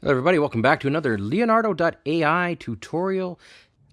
Hello everybody, welcome back to another Leonardo.ai tutorial.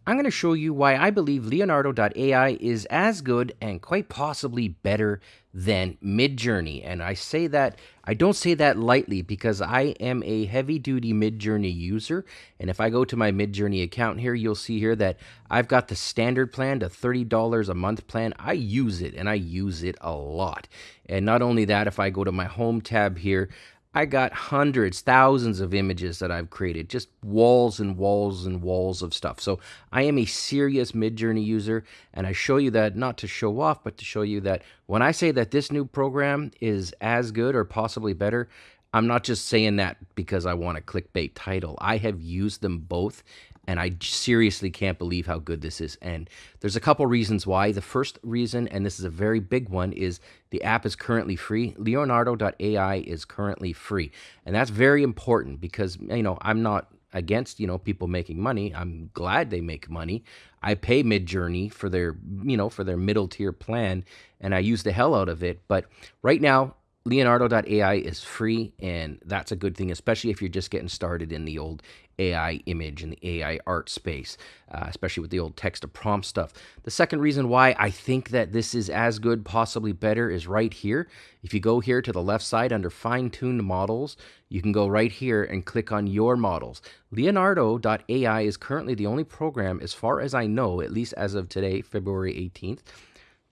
I'm going to show you why I believe Leonardo.ai is as good and quite possibly better than Midjourney. And I say that, I don't say that lightly because I am a heavy duty Midjourney user. And if I go to my Midjourney account here, you'll see here that I've got the standard plan, the $30 a month plan. I use it and I use it a lot. And not only that, if I go to my home tab here, I got hundreds, thousands of images that I've created, just walls and walls and walls of stuff. So I am a serious Midjourney user, and I show you that not to show off, but to show you that when I say that this new program is as good or possibly better, I'm not just saying that because I want a clickbait title. I have used them both, and I seriously can't believe how good this is. And there's a couple reasons why. The first reason, and this is a very big one, is the app is currently free. Leonardo.ai is currently free. And that's very important because, you know, I'm not against, you know, people making money. I'm glad they make money. I pay Midjourney for their, you know, for their middle tier plan and I use the hell out of it. But right now, Leonardo.ai is free, and that's a good thing, especially if you're just getting started in the old AI image and the AI art space, uh, especially with the old text to prompt stuff. The second reason why I think that this is as good, possibly better, is right here. If you go here to the left side under fine tuned models, you can go right here and click on your models. Leonardo.ai is currently the only program, as far as I know, at least as of today, February 18th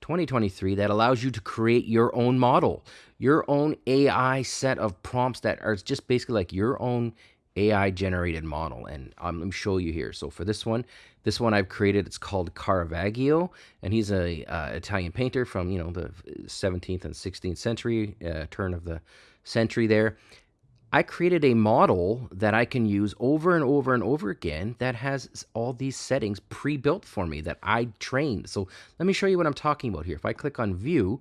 2023 that allows you to create your own model, your own AI set of prompts that are just basically like your own AI generated model. And um, let me show you here. So for this one, this one I've created, it's called Caravaggio, and he's a uh, Italian painter from you know the 17th and 16th century, uh, turn of the century there. I created a model that I can use over and over and over again that has all these settings pre-built for me that I trained. So let me show you what I'm talking about here. If I click on view,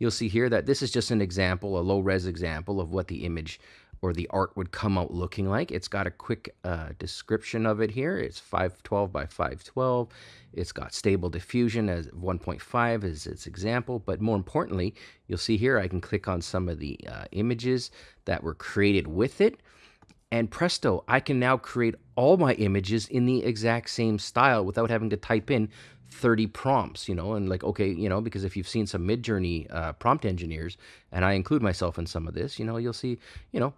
you'll see here that this is just an example, a low res example of what the image or the art would come out looking like. It's got a quick uh, description of it here. It's 512 by 512. It's got stable diffusion as 1.5 as its example, but more importantly, you'll see here I can click on some of the uh, images that were created with it. And presto, I can now create all my images in the exact same style without having to type in 30 prompts, you know, and like, okay, you know, because if you've seen some Midjourney uh, prompt engineers, and I include myself in some of this, you know, you'll see, you know,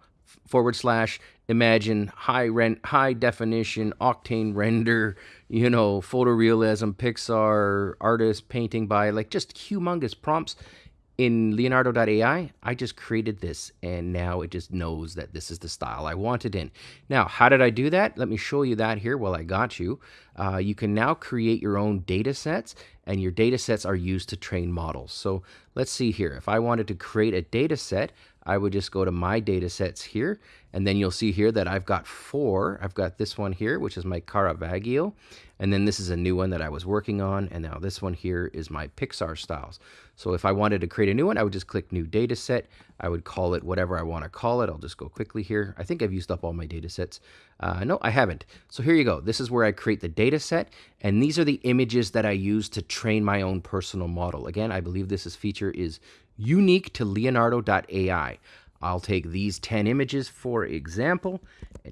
forward slash imagine high rent high definition octane render you know photorealism pixar artist painting by like just humongous prompts. In leonardo.ai i just created this and now it just knows that this is the style i wanted in. Now how did i do that? Let me show you that here while i got you uh, you can now create your own data sets and your data sets are used to train models so let's see here if i wanted to create a data set I would just go to my data sets here, and then you'll see here that I've got four. I've got this one here, which is my Caravaggio, and then this is a new one that I was working on, and now this one here is my Pixar styles. So if I wanted to create a new one, I would just click New Data Set. I would call it whatever I want to call it. I'll just go quickly here. I think I've used up all my data sets. Uh, no, I haven't. So here you go. This is where I create the data set, and these are the images that I use to train my own personal model. Again, I believe this is feature is unique to Leonardo.ai. I'll take these 10 images, for example,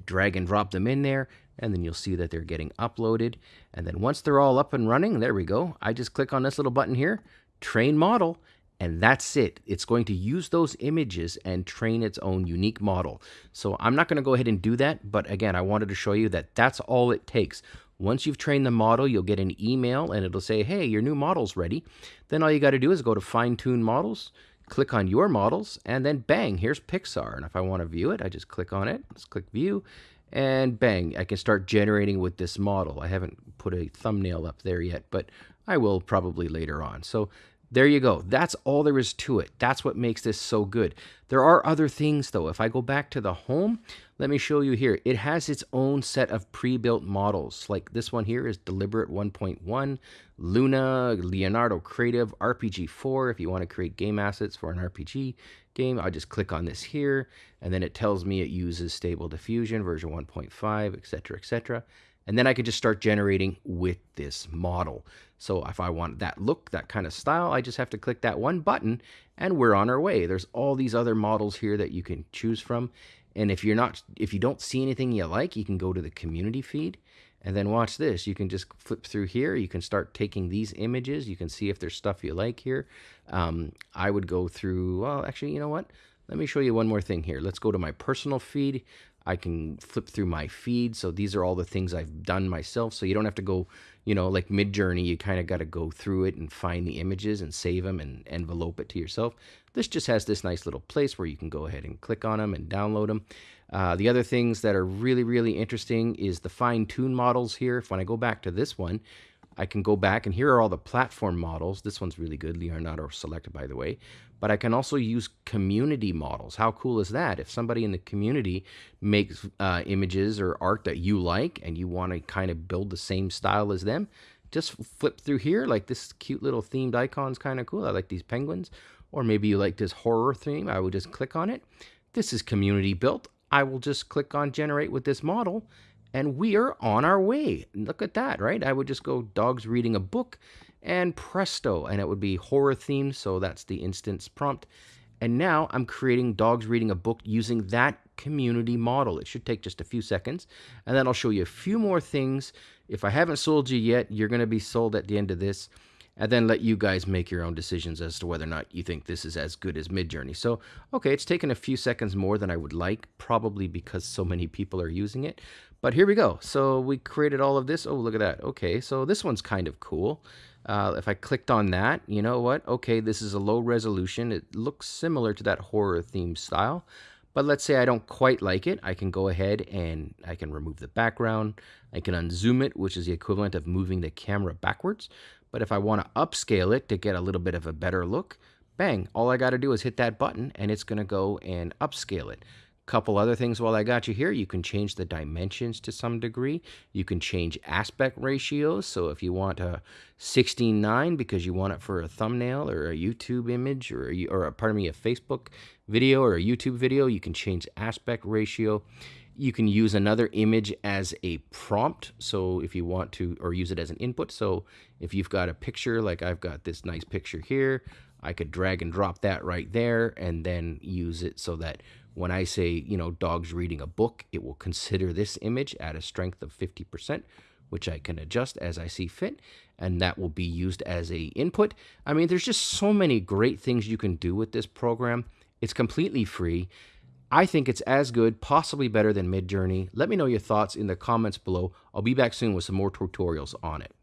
drag and drop them in there, and then you'll see that they're getting uploaded. And then once they're all up and running, there we go. I just click on this little button here, train model, and that's it. It's going to use those images and train its own unique model. So I'm not going to go ahead and do that, but again, I wanted to show you that that's all it takes. Once you've trained the model, you'll get an email and it'll say, hey, your new model's ready. Then all you got to do is go to fine tune models, click on your models, and then bang, here's Pixar. And if I want to view it, I just click on it, let's click view, and bang, I can start generating with this model. I haven't put a thumbnail up there yet, but I will probably later on. So there you go. That's all there is to it. That's what makes this so good. There are other things though. If I go back to the home, let me show you here. It has its own set of pre-built models. Like this one here is Deliberate 1.1, Luna, Leonardo Creative, RPG4. If you want to create game assets for an RPG game, I just click on this here, and then it tells me it uses Stable Diffusion version 1.5, etc., etc and then I could just start generating with this model. So if I want that look, that kind of style, I just have to click that one button and we're on our way. There's all these other models here that you can choose from. And if you're not, if you don't see anything you like, you can go to the community feed and then watch this. You can just flip through here. You can start taking these images. You can see if there's stuff you like here. Um, I would go through, well, actually, you know what? Let me show you one more thing here. Let's go to my personal feed. I can flip through my feed. So these are all the things I've done myself. So you don't have to go, you know, like Midjourney, you kind of got to go through it and find the images and save them and envelope it to yourself. This just has this nice little place where you can go ahead and click on them and download them. Uh, the other things that are really, really interesting is the fine tune models here. If when I go back to this one, I can go back and here are all the platform models. This one's really good, Leonardo selected by the way. But I can also use community models. How cool is that? If somebody in the community makes uh, images or art that you like and you want to kind of build the same style as them, just flip through here. Like this cute little themed icon is kind of cool. I like these penguins. Or maybe you like this horror theme. I would just click on it. This is community built. I will just click on generate with this model and we are on our way. Look at that, right? I would just go dogs reading a book and presto, and it would be horror themed. So that's the instance prompt. And now I'm creating dogs reading a book using that community model. It should take just a few seconds. And then I'll show you a few more things. If I haven't sold you yet, you're going to be sold at the end of this and then let you guys make your own decisions as to whether or not you think this is as good as Midjourney. So, okay, it's taken a few seconds more than I would like, probably because so many people are using it. But here we go. So we created all of this. Oh, look at that. Okay, so this one's kind of cool. Uh, if I clicked on that, you know what? Okay, this is a low resolution. It looks similar to that horror theme style. But let's say I don't quite like it. I can go ahead and I can remove the background. I can unzoom it, which is the equivalent of moving the camera backwards. But if I want to upscale it to get a little bit of a better look, bang, all I got to do is hit that button and it's going to go and upscale it. Couple other things while I got you here. You can change the dimensions to some degree. You can change aspect ratios. So if you want a 16:9 because you want it for a thumbnail or a YouTube image or a, or a, pardon me a Facebook video or a YouTube video, you can change aspect ratio. You can use another image as a prompt. So if you want to, or use it as an input. So if you've got a picture, like I've got this nice picture here, I could drag and drop that right there and then use it so that when I say, you know, dogs reading a book, it will consider this image at a strength of 50%, which I can adjust as I see fit, and that will be used as a input. I mean, there's just so many great things you can do with this program. It's completely free. I think it's as good, possibly better than Midjourney. Let me know your thoughts in the comments below. I'll be back soon with some more tutorials on it.